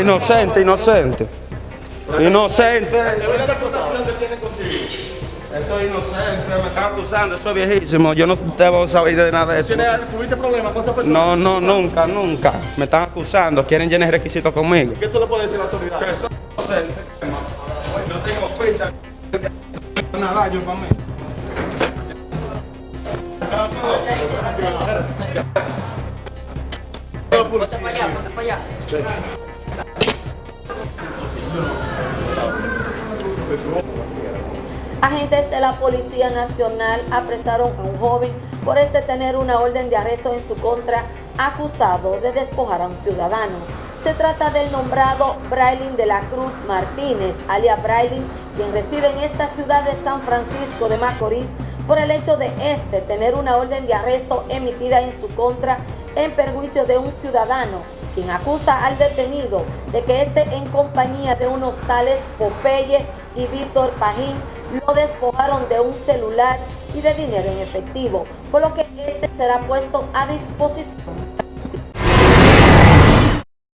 Inocente, inocente. Inocente. Eso es inocente, me están acusando, eso es viejísimo. Yo no debo saber de nada de eso. ¿Tuviste problemas con esa persona? No, no, nunca, nunca. Me están acusando, quieren llenar requisitos conmigo. ¿Qué tú le puedes decir a la autoridad? Que soy inocente, hermano. Yo tengo ficha. Nada daño para mí. Agentes de la Policía Nacional apresaron a un joven por este tener una orden de arresto en su contra acusado de despojar a un ciudadano. Se trata del nombrado Brailin de la Cruz Martínez, alias Brailin, quien reside en esta ciudad de San Francisco de Macorís por el hecho de este tener una orden de arresto emitida en su contra en perjuicio de un ciudadano, quien acusa al detenido de que este en compañía de unos tales Popeye y Víctor Pajín lo despojaron de un celular y de dinero en efectivo, por lo que este será puesto a disposición